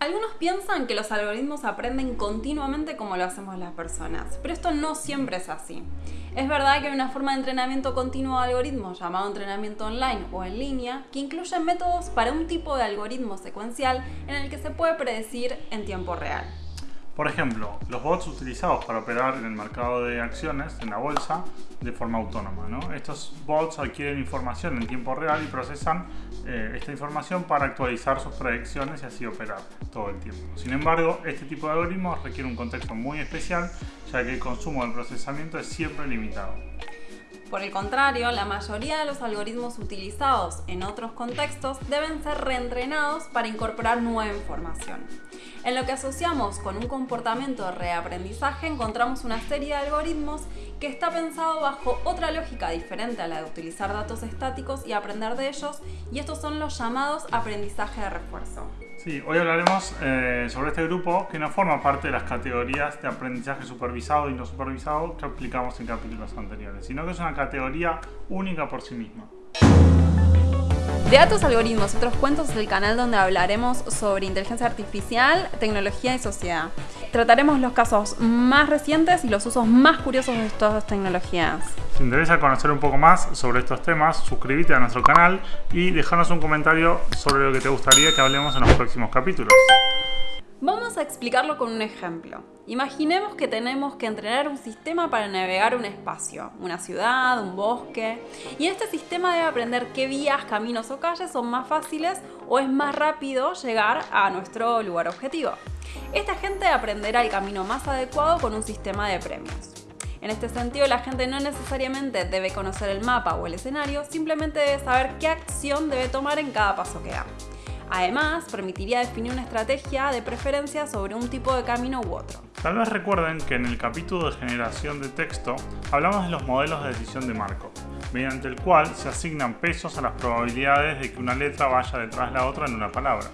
Algunos piensan que los algoritmos aprenden continuamente como lo hacemos las personas, pero esto no siempre es así. Es verdad que hay una forma de entrenamiento continuo de algoritmos llamado entrenamiento online o en línea que incluye métodos para un tipo de algoritmo secuencial en el que se puede predecir en tiempo real. Por ejemplo, los bots utilizados para operar en el mercado de acciones, en la bolsa, de forma autónoma. Estos bots adquieren información en tiempo real y procesan eh, esta información para actualizar sus predicciones y así operar todo el tiempo. Sin embargo, este tipo de algoritmos requiere un contexto muy especial, ya que el consumo del procesamiento es siempre limitado. Por el contrario, la mayoría de los algoritmos utilizados en otros contextos deben ser reentrenados para incorporar nueva información. En lo que asociamos con un comportamiento de reaprendizaje encontramos una serie de algoritmos que está pensado bajo otra lógica diferente a la de utilizar datos estáticos y aprender de ellos, y estos son los llamados aprendizaje de refuerzo. Sí, hoy hablaremos eh, sobre este grupo que no forma parte de las categorías de aprendizaje supervisado y no supervisado que aplicamos en capítulos anteriores, sino que es una categoría única por sí misma. De Datos, Algoritmos otros cuentos es el canal donde hablaremos sobre inteligencia artificial, tecnología y sociedad. Trataremos los casos más recientes y los usos más curiosos de estas tecnologías. Si te interesa conocer un poco más sobre estos temas, suscríbete a nuestro canal y déjanos un comentario sobre lo que te gustaría que hablemos en los próximos capítulos. Vamos a explicarlo con un ejemplo. Imaginemos que tenemos que entrenar un sistema para navegar un espacio, una ciudad, un bosque, y este sistema debe aprender qué vías, caminos o calles son más fáciles o es más rápido llegar a nuestro lugar objetivo. Esta gente aprenderá el camino más adecuado con un sistema de premios. En este sentido, la gente no necesariamente debe conocer el mapa o el escenario, simplemente debe saber qué acción debe tomar en cada paso que da. Además, permitiría definir una estrategia de preferencia sobre un tipo de camino u otro. Tal vez recuerden que en el capítulo de generación de texto hablamos de los modelos de decisión de Markov, mediante el cual se asignan pesos a las probabilidades de que una letra vaya detrás de la otra en una palabra.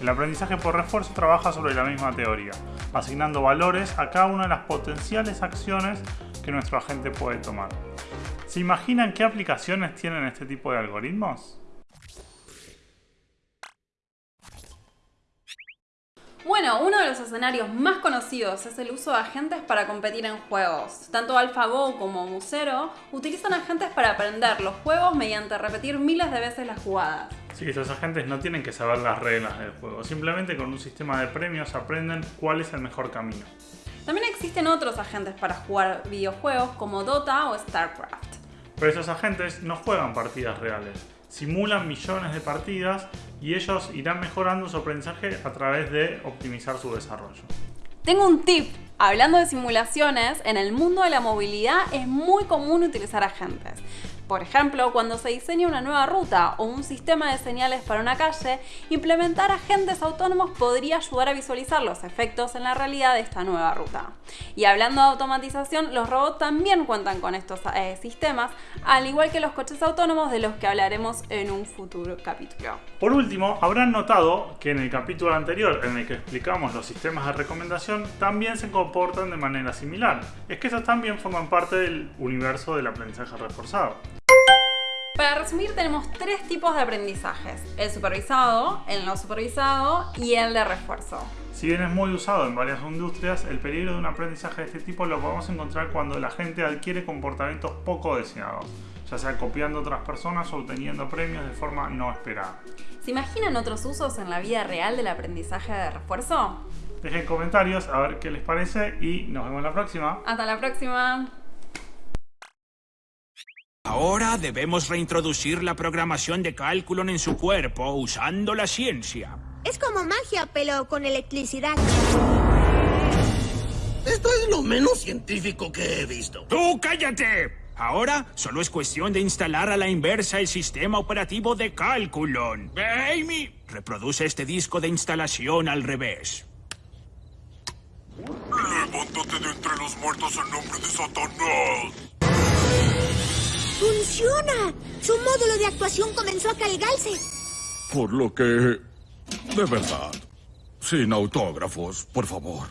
El aprendizaje por refuerzo trabaja sobre la misma teoría, asignando valores a cada una de las potenciales acciones que nuestro agente puede tomar. ¿Se imaginan qué aplicaciones tienen este tipo de algoritmos? Bueno, uno de los escenarios más conocidos es el uso de agentes para competir en juegos. Tanto AlphaGo como Musero utilizan agentes para aprender los juegos mediante repetir miles de veces las jugadas. Sí, estos agentes no tienen que saber las reglas del juego, simplemente con un sistema de premios aprenden cuál es el mejor camino. También existen otros agentes para jugar videojuegos como Dota o StarCraft. Pero esos agentes no juegan partidas reales, simulan millones de partidas y ellos irán mejorando su aprendizaje a través de optimizar su desarrollo. Tengo un tip. Hablando de simulaciones, en el mundo de la movilidad es muy común utilizar agentes. Por ejemplo, cuando se diseña una nueva ruta o un sistema de señales para una calle, implementar agentes autónomos podría ayudar a visualizar los efectos en la realidad de esta nueva ruta. Y hablando de automatización, los robots también cuentan con estos eh, sistemas, al igual que los coches autónomos de los que hablaremos en un futuro capítulo. Por último, habrán notado que en el capítulo anterior en el que explicamos los sistemas de recomendación también se comportan de manera similar. Es que esos también forman parte del universo del aprendizaje reforzado. Para resumir, tenemos tres tipos de aprendizajes. El supervisado, el no supervisado y el de refuerzo. Si bien es muy usado en varias industrias, el peligro de un aprendizaje de este tipo lo podemos encontrar cuando la gente adquiere comportamientos poco deseados, ya sea copiando a otras personas o obteniendo premios de forma no esperada. ¿Se imaginan otros usos en la vida real del aprendizaje de refuerzo? Dejen comentarios a ver qué les parece y nos vemos la próxima. Hasta la próxima. Ahora debemos reintroducir la programación de cálculo en su cuerpo usando la ciencia. Es como magia, pero con electricidad. Esto es lo menos científico que he visto. ¡Tú cállate! Ahora solo es cuestión de instalar a la inversa el sistema operativo de cálculo. Amy, reproduce este disco de instalación al revés. Levántate de entre los muertos en nombre de Satanás. ¡Funciona! Su módulo de actuación comenzó a cargarse. Por lo que... De verdad. Sin autógrafos, por favor.